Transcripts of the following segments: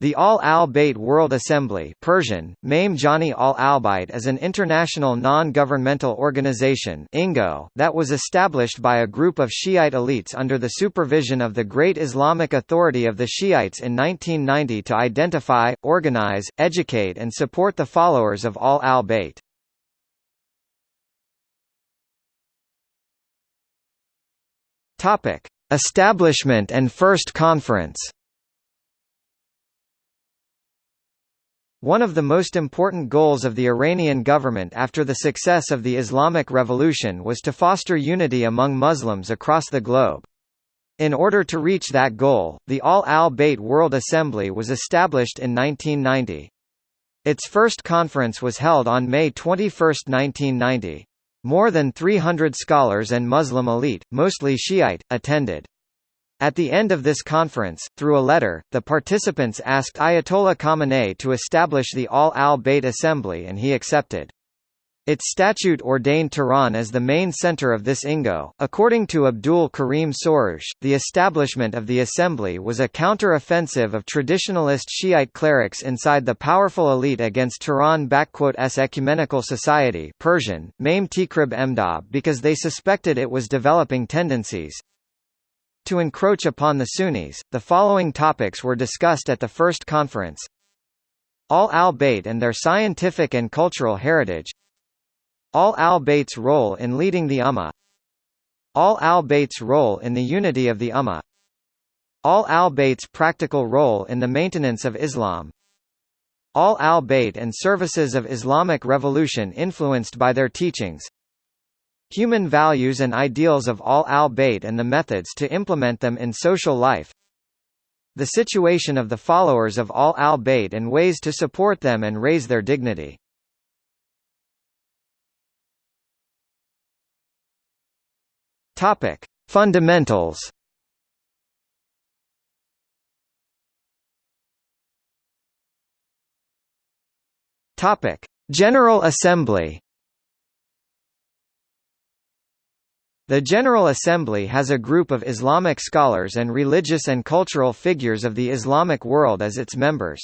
The Ahl al-Bayt World Assembly Persian, Mame Jani Al Albayt is an international non-governmental organization that was established by a group of Shiite elites under the supervision of the Great Islamic Authority of the Shiites in 1990 to identify, organize, educate and support the followers of Ahl al-Bayt. Establishment and first conference One of the most important goals of the Iranian government after the success of the Islamic Revolution was to foster unity among Muslims across the globe. In order to reach that goal, the Ahl al-Bayt World Assembly was established in 1990. Its first conference was held on May 21, 1990. More than 300 scholars and Muslim elite, mostly Shiite, attended. At the end of this conference, through a letter, the participants asked Ayatollah Khamenei to establish the Ahl al-Bayt Assembly and he accepted. Its statute ordained Tehran as the main center of this INGO. According to Abdul Karim Soroush, the establishment of the assembly was a counter-offensive of traditionalist Shiite clerics inside the powerful elite against Tehran-s ecumenical society Persian, Mame Tikrib Emdab because they suspected it was developing tendencies, to encroach upon the Sunnis, the following topics were discussed at the first conference. Ahl al-Bayt and their scientific and cultural heritage. Ahl al-Bayt's role in leading the Ummah. Ahl al-Bayt's role in the unity of the Ummah. Ahl al-Bayt's practical role in the maintenance of Islam. Ahl al-Bayt and services of Islamic revolution influenced by their teachings Human values and ideals of Ahl al-Bayt and the methods to implement them in social life. The situation of the followers of Ahl al-Bayt and ways to support them and raise their dignity. Topic. Fundamentals. Topic: General Assembly The General Assembly has a group of Islamic scholars and religious and cultural figures of the Islamic world as its members.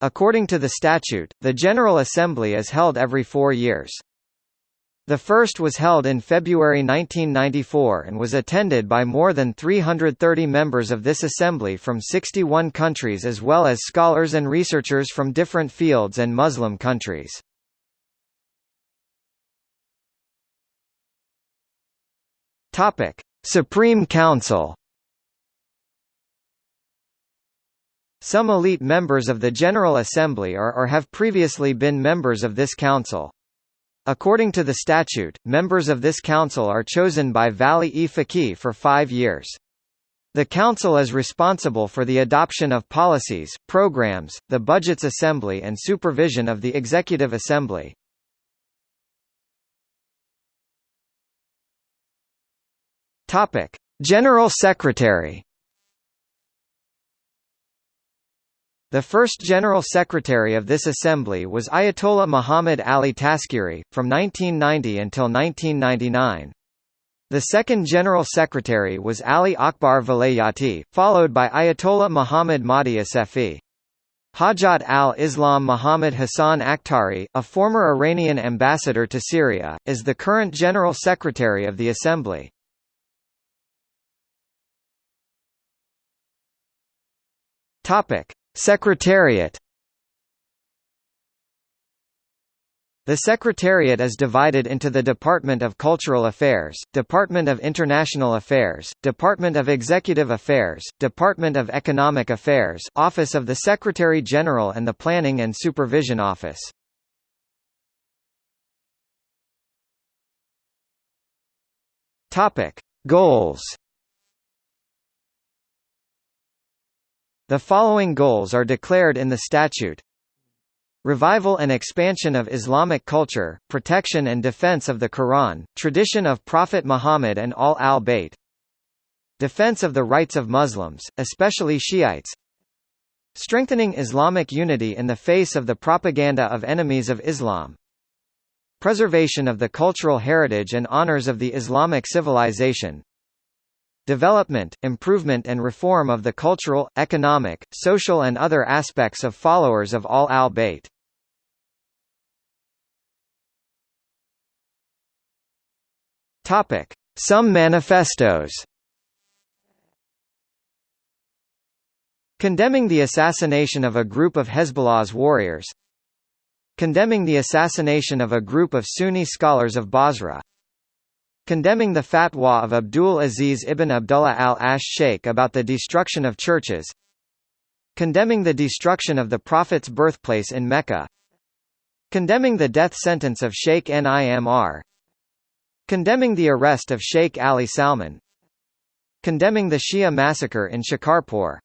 According to the statute, the General Assembly is held every four years. The first was held in February 1994 and was attended by more than 330 members of this assembly from 61 countries as well as scholars and researchers from different fields and Muslim countries. Topic: Supreme Council. Some elite members of the General Assembly are or have previously been members of this council. According to the statute, members of this council are chosen by Vali-e Faqih for five years. The Council is responsible for the adoption of policies, programs, the Budgets Assembly and supervision of the Executive Assembly. Topic: General Secretary. The first General Secretary of this assembly was Ayatollah Muhammad Ali Taskhiri, from 1990 until 1999. The second General Secretary was Ali Akbar Velayati, followed by Ayatollah Muhammad Mahdi Asefi. Hojjat al-Islam Muhammad Hassan Akhtari, a former Iranian ambassador to Syria, is the current General Secretary of the Assembly. Topic: Secretariat. The Secretariat is divided into the Department of Cultural Affairs, Department of International Affairs, Department of Executive Affairs, Department of Economic Affairs, Office of the Secretary-General and the Planning and Supervision Office. Topic: Goals The following goals are declared in the statute. Revival and expansion of Islamic culture, protection and defense of the Quran, tradition of Prophet Muhammad and Ahl al-Bayt. Defense of the rights of Muslims, especially Shiites. Strengthening Islamic unity in the face of the propaganda of enemies of Islam. Preservation of the cultural heritage and honors of the Islamic civilization, development, improvement and reform of the cultural, economic, social and other aspects of followers of Ahl al-Bayt. Some manifestos. Condemning the assassination of a group of Hezbollah's warriors. Condemning the assassination of a group of Sunni scholars of Basra Condemning the fatwa of Abdul Aziz ibn Abdullah al-Ash Sheikh about the destruction of churches Condemning the destruction of the Prophet's birthplace in Mecca Condemning the death sentence of Sheikh Nimr Condemning the arrest of Sheikh Ali Salman Condemning the Shia massacre in Shikarpur